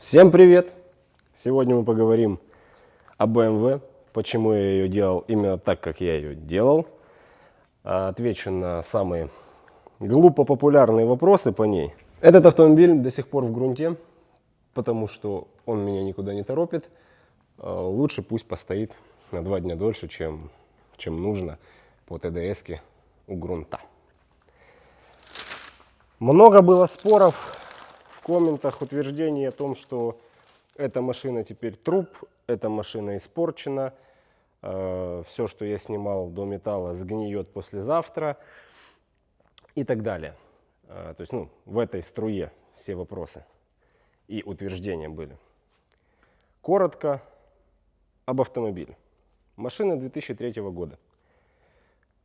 Всем привет! Сегодня мы поговорим о BMW, почему я ее делал именно так, как я ее делал. А, Отвечу на самые глупо популярные вопросы по ней. Этот автомобиль до сих пор в грунте, потому что он меня никуда не торопит. А, Лучше пусть постоит на два дня дольше, чем, чем нужно по ТДС у грунта. Много было споров в комментах, утверждений о том, что эта машина теперь труп, эта машина испорчена, все, что я снимал до металла, сгниет послезавтра и так далее. Э, То есть, ну, в этой струе все вопросы и утверждения были. Коротко об автомобиле. Машина 2003 года.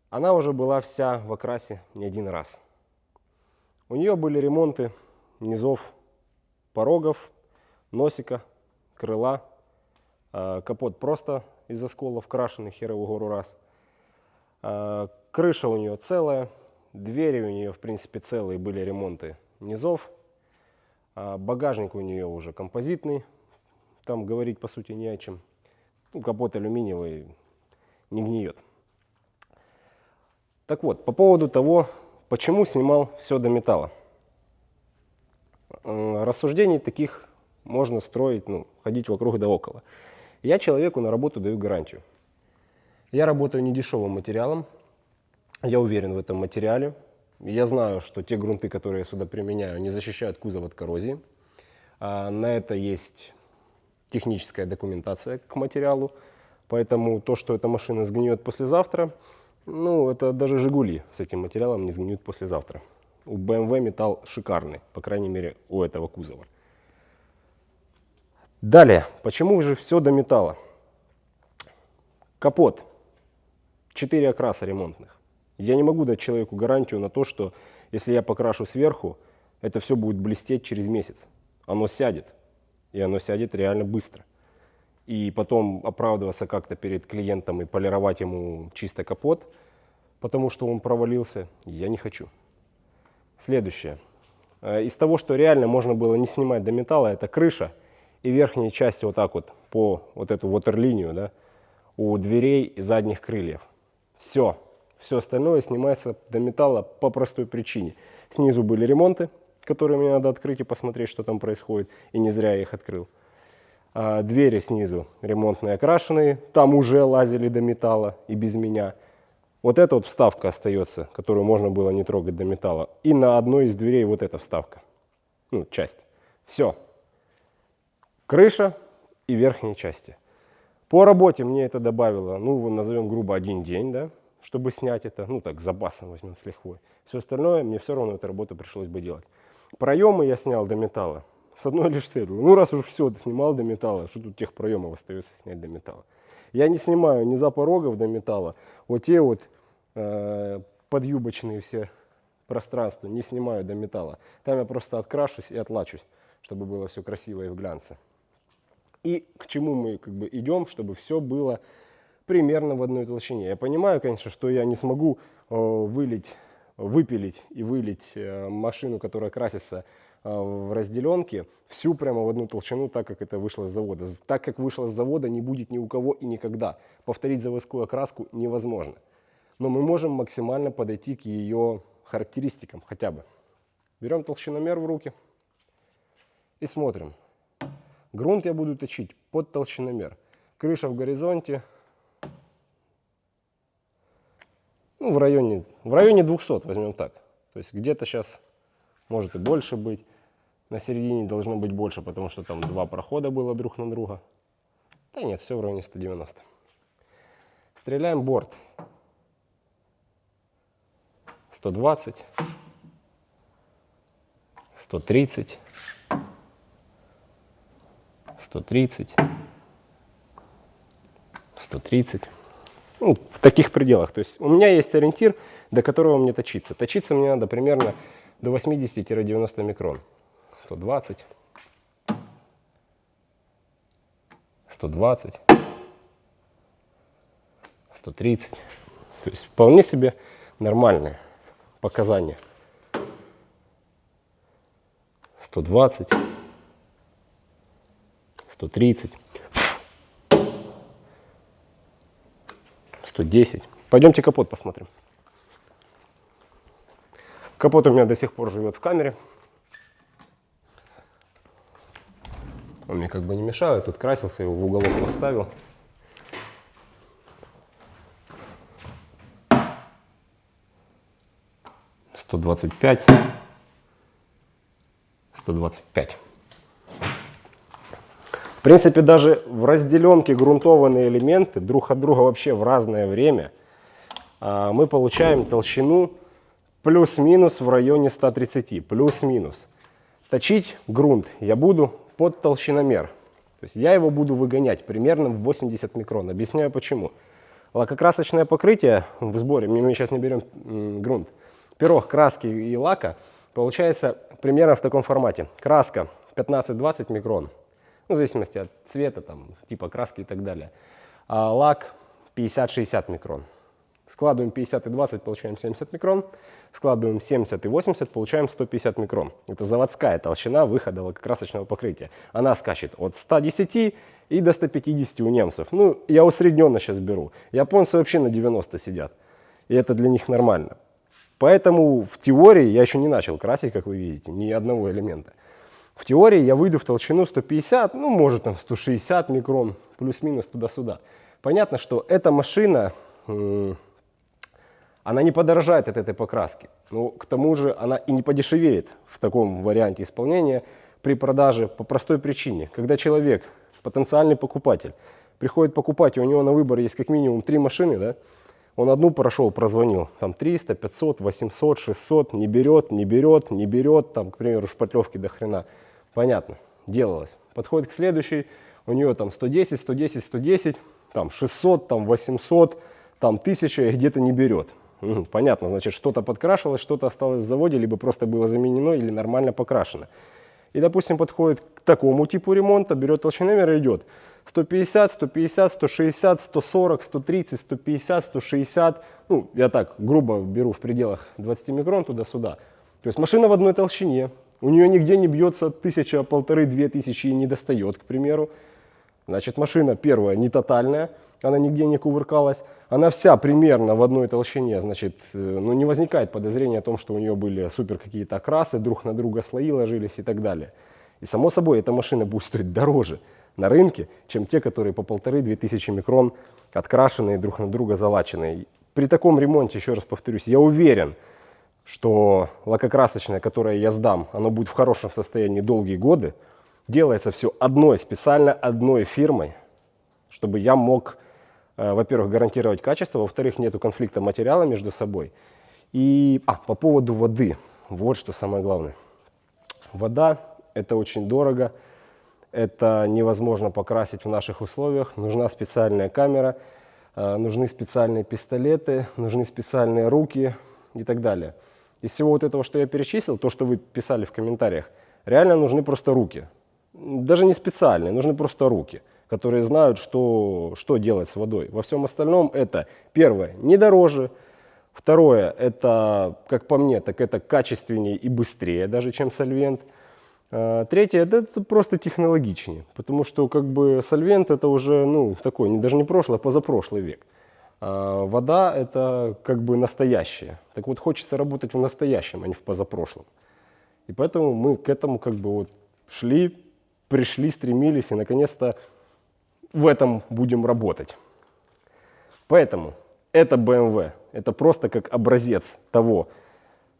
Она уже была вся в окрасе не один раз. У нее были ремонты низов порогов, носика, крыла. А, Капот просто из осколов крашеный херовую гору раз. А, Крыша у нее целая, двери у нее в принципе целые, были ремонты низов. А, Багажник у нее уже композитный, там говорить по сути не о чем. Ну, капот алюминиевый, не гниет. Так вот, по поводу того, почему снимал все до металла. Рассуждений таких можно строить, ну, ходить вокруг да около. Я человеку на работу даю гарантию. Я работаю недешевым материалом, я уверен в этом материале. Я знаю, что те грунты, которые я сюда применяю, не защищают кузов от коррозии. А на это есть техническая документация к материалу. Поэтому то, что эта машина сгниет послезавтра, ну, это даже «Жигули» с этим материалом не сгниют послезавтра. У BMW металл шикарный, по крайней мере, у этого кузова. Далее, почему же все до металла? Капот. Четыре окраса ремонтных. Я не могу дать человеку гарантию на то, что если я покрашу сверху, это все будет блестеть через месяц. Оно сядет. И оно сядет реально быстро. И потом оправдываться как-то перед клиентом и полировать ему чисто капот, потому что он провалился, я не хочу. Следующее. Э, Из того, что реально можно было не снимать до металла, это крыша и верхние части вот так вот по вот эту ватерлинию, да, у дверей и задних крыльев. Все. Все остальное снимается до металла по простой причине. Снизу были ремонты, которые мне надо открыть и посмотреть, что там происходит, и не зря я их открыл. А, Двери снизу ремонтные окрашенные, там уже лазили до металла и без меня. Вот эта вот вставка остается, которую можно было не трогать до металла. И на одной из дверей вот эта вставка, ну, часть. Все. Крыша и верхние части. По работе мне это добавило, ну, назовем грубо один день, да, чтобы снять это, ну, так, запасом возьмем с лихвой. Все остальное мне все равно эту работу пришлось бы делать. Проемы я снял до металла с одной лишь целью. Ну, раз уж все, снимал до металла, что тут тех проемов остается снять до металла. Я не снимаю ни запорогов до металла, вот те вот э, подъюбочные все пространства не снимаю до металла. Там я просто открашусь и отлачусь, чтобы было все красиво и в глянце. И к чему мы как бы идем, чтобы все было примерно в одной толщине. Я понимаю, конечно, что я не смогу э, вылить, выпилить и вылить э, машину, которая красится э, в разделенке, всю прямо в одну толщину, так как это вышло с завода. Так как вышло с завода, не будет ни у кого и никогда. Повторить заводскую окраску невозможно. Но мы можем максимально подойти к ее характеристикам хотя бы. Берем толщиномер в руки и смотрим. Грунт я буду точить под толщиномер. Крыша в горизонте. Ну, в районе, в районе 200, возьмем так. То есть где-то сейчас может и больше быть. На середине должно быть больше, потому что там два прохода было друг на друга. Да нет, все в районе 190. Стреляем борт. 120. 130. 130, 130. Ну, в таких пределах. То есть у меня есть ориентир, до которого мне точиться. Точиться мне надо примерно до 80-90 микрон. 120, 120, 130. То есть вполне себе нормальные показания. 120. 130, 110. Пойдемте капот посмотрим. Капот у меня до сих пор живет в камере. Он мне как бы не мешает. Тут красился, его в уголок поставил. Сто двадцать пять. Сто двадцать пять. В принципе, даже в разделенке грунтованные элементы друг от друга вообще в разное время а, мы получаем толщину плюс-минус в районе 130, плюс-минус. Точить грунт я буду под толщиномер. То есть я его буду выгонять примерно в 80 микрон. Объясняю почему. Лакокрасочное покрытие в сборе, мы сейчас не берем грунт, пирог краски и лака получается примерно в таком формате. Краска 15-20 микрон, ну, в зависимости от цвета, там, типа краски и так далее. А лак 50-60 микрон. Складываем 50 и 20, получаем 70 микрон. Складываем 70 и 80, получаем 150 микрон. Это заводская толщина выхода лакокрасочного покрытия. Она скачет от 110 и до 150 у немцев. Ну, я усредненно сейчас беру. Японцы вообще на 90 сидят. И это для них нормально. Поэтому в теории я еще не начал красить, как вы видите, ни одного элемента. В теории я выйду в толщину 150, ну, может, там 160 микрон, плюс-минус туда-сюда. Понятно, что эта машина она не подорожает от этой покраски. Но к тому же она и не подешевеет в таком варианте исполнения при продаже по простой причине. Когда человек, потенциальный покупатель, приходит покупать, и у него на выбор есть как минимум три машины, да, он одну прошел, прозвонил, там 300, 500, 800, 600, не берет, не берет, не берет, там, к примеру, шпатлевки до хрена. Понятно, делалось. Подходит к следующей, у нее там 110, 110, 110, там 600, там 800, там 1000 и где-то не берет. Понятно, значит, что-то подкрашивалось, что-то осталось в заводе, либо просто было заменено или нормально покрашено. И, допустим, подходит к такому типу ремонта, берет толщиномер и идет 150, 150, 160, 140, 130, 150, 160. Ну, я так грубо беру в пределах 20 микрон туда-сюда. То есть машина в одной толщине, у нее нигде не бьется тысяча, полторы, две тысячи и не достает, к примеру. Значит, машина первая не тотальная, она нигде не кувыркалась она вся примерно в одной толщине, значит, э, ну, не возникает подозрения о том, что у нее были супер какие-то окрасы, друг на друга слои ложились и так далее. И само собой, эта машина будет стоить дороже на рынке, чем те, которые по полторы-две тысячи микрон открашенные, друг на друга залаченные. При таком ремонте, еще раз повторюсь, я уверен, что лакокрасочное, которое я сдам, оно будет в хорошем состоянии долгие годы. Делается все одной, специально одной фирмой, чтобы я мог Э, во-первых, гарантировать качество, во-вторых, нету конфликта материала между собой. И а, по поводу воды, вот что самое главное. Вода – это очень дорого, это невозможно покрасить в наших условиях, нужна специальная камера, э, нужны специальные пистолеты, нужны специальные руки и так далее. Из всего вот этого, что я перечислил, то, что вы писали в комментариях, реально нужны просто руки. Даже не специальные, нужны просто руки – которые знают, что, что делать с водой. Во всем остальном это, первое, не дороже, второе, это, как по мне, так это качественнее и быстрее даже, чем сольвент. А, третье, это, это просто технологичнее, потому что как бы сольвент это уже, ну, такой, не, даже не прошлый, а позапрошлый век. А вода это как бы настоящее. Так вот, хочется работать в настоящем, а не в позапрошлом. И поэтому мы к этому как бы вот шли, пришли, стремились и наконец-то в этом будем работать. Поэтому это BMW, это просто как образец того,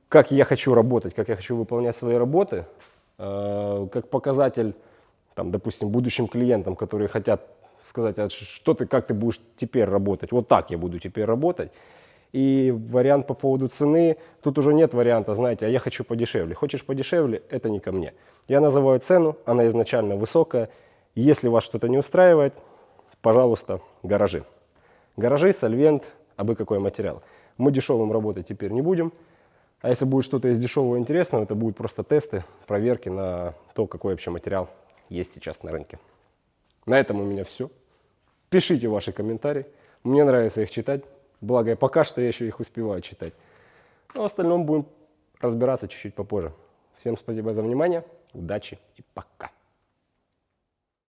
как я хочу работать, как я хочу выполнять свои работы, как показатель, там, допустим, будущим клиентам, которые хотят сказать, а что ты, как ты будешь теперь работать, вот так я буду теперь работать. И вариант по поводу цены, тут уже нет варианта, знаете, а я хочу подешевле. Хочешь подешевле, это не ко мне. Я называю цену, она изначально высокая, если вас что-то не устраивает, пожалуйста, гаражи. Гаражи, сольвент, абы какой материал. Мы дешевым работать теперь не будем. А если будет что-то из дешевого интересного, это будут просто тесты, проверки на то, какой вообще материал есть сейчас на рынке. На этом у меня все. Пишите ваши комментарии. Мне нравится их читать. Благо, пока что я еще их успеваю читать. Но в остальном будем разбираться чуть-чуть попозже. Всем спасибо за внимание. Удачи и пока.